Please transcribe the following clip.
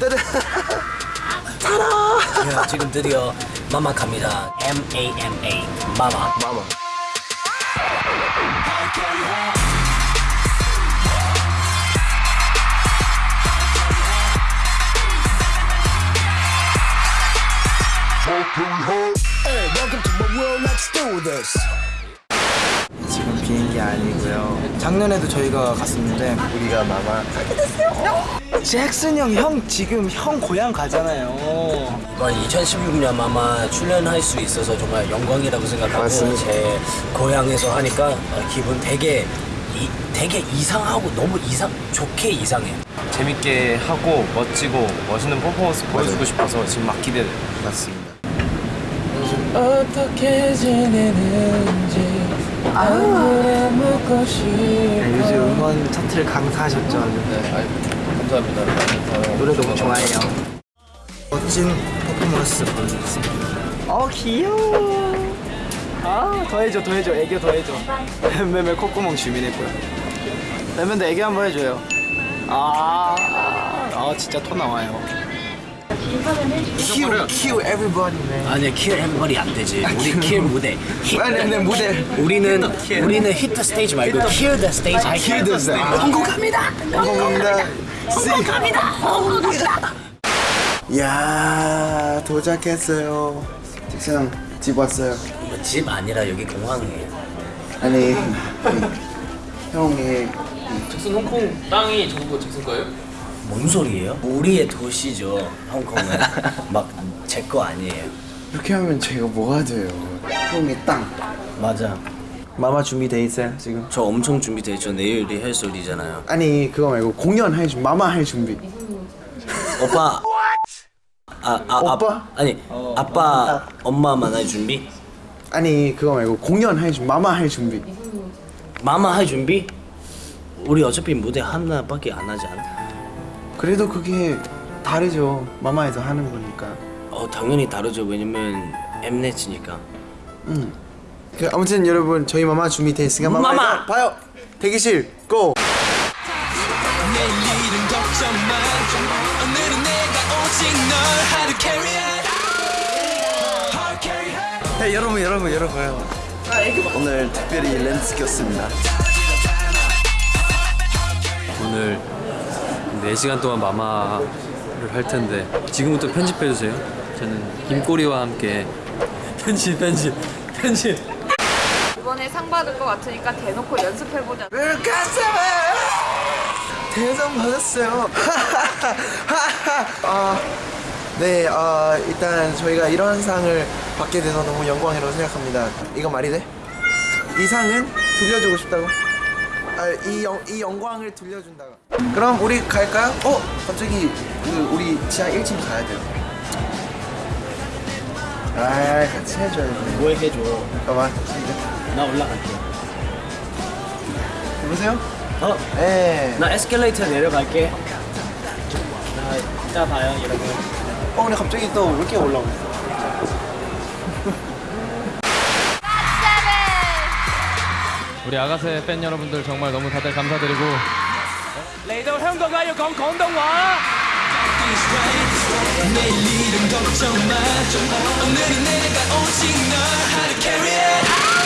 타라 야, 지금 드디어 마마 갑니다. M A M A 마마. 마마 Hey, welcome to my world. Let's do this. 비행기 아니고요 작년에도 저희가 갔었는데 우리가 마마 가게 됐어요 잭슨 형 형 지금 형 고향 가잖아요 이번 2016년 마마 출연할 수 있어서 정말 영광이라고 생각하고 맞습니다. 제 고향에서 하니까 어, 기분 되게 이, 되게 이상하고 너무 이상 좋게 이상해. 재밌게 하고 멋지고 멋있는 퍼포먼스 보여주고 싶어서 지금 막 기대돼요. 맞습니다 어떻게 지내는지 네, 요즘 음원 차트를 강타하셨죠 아주. 감사합니다. 노래 너무 좋아해요. 멋진 퍼포먼스 보여주겠습니다. 어 귀여워. 아 더해줘 더해줘. 애교 더해줘. 맴맴의 콧구멍 주민했고요 맴맴도 애교 한번 해줘요. 아, 아 진짜 토 나와요 키우 키우 everybody man 아니 킬 everybody 안 되지. 우리 킬 무대. 히- 아니 네 무대 우리는 우리는 히트 스테이지 말고 킬더 스테이지. 아, Kill the stage. 성공합니다. 감사합니다 성공합니다. 야 도착했어요 잭슨 집 왔어요 집 아니라 여기 공항이에요. 아니 형이 잭슨 홍콩 땅이 전부 잭슨 거예요? 뭔 소리예요? 우리의 도시죠. 홍콩은 막 제 거 아니에요. 이렇게 하면 제가 뭐가 돼요 형의 땅 맞아. 마마 준비돼 있어요 지금? 저 엄청 준비돼 있죠. 내일 리허설이잖아요. 아니 그거 말고 공연 할 준비 마마 할 준비 오빠. 아, 아, 오빠? 아, 아니 아빠 엄마 만날 준비? 아니 그거 말고 공연 할 준비 마마 할 준비 마마 할 준비? 우리 어차피 무대 하나밖에 안 하지 않아? 그래도 그게 다르죠 마마에서 하는 거니까 어 당연히 다르죠. 왜냐면 엠넷이니까. 음. 그 아무튼 여러분 저희 마마 준비돼 있으니까 마마 마마! 봐요 대기실 고! 네, 여러분 여러분 여러분 오늘 특별히 렌즈 꼈습니다 오늘 4시간 동안 마마를 할 텐데 지금부터 편집해 주세요. 저는 김꼬리와 함께 편집 편집 편집 이번에 상 받을 것 같으니까 대놓고 연습해보자. 대상 받았어요. 아, 네, 아, 일단 저희가 이런 상을 받게 돼서 너무 영광이라고 생각합니다. 이거 말이 돼? 이 상은 돌려주고 싶다고? 아, 이, 영, 이 영광을 돌려준다고. 그럼 우리 갈까요? 어, 갑자기 그 우리 지하 1층 가야 돼요. 아, 같이 해줘야지. 뭐 해줘? 잠깐만. 나 올라갈게. 여보세요? 어? 네. 나 에스컬레이터 내려갈게. 나 이따 봐요, 여러분. 어, 근데 갑자기 또 왜 이렇게 올라오네? 우리 아가새 팬 여러분들 정말 너무 다들 감사드리고. 건건동와. 내일은 걱정 마. 오늘은 내가 오직 널 How to carry it How to carry it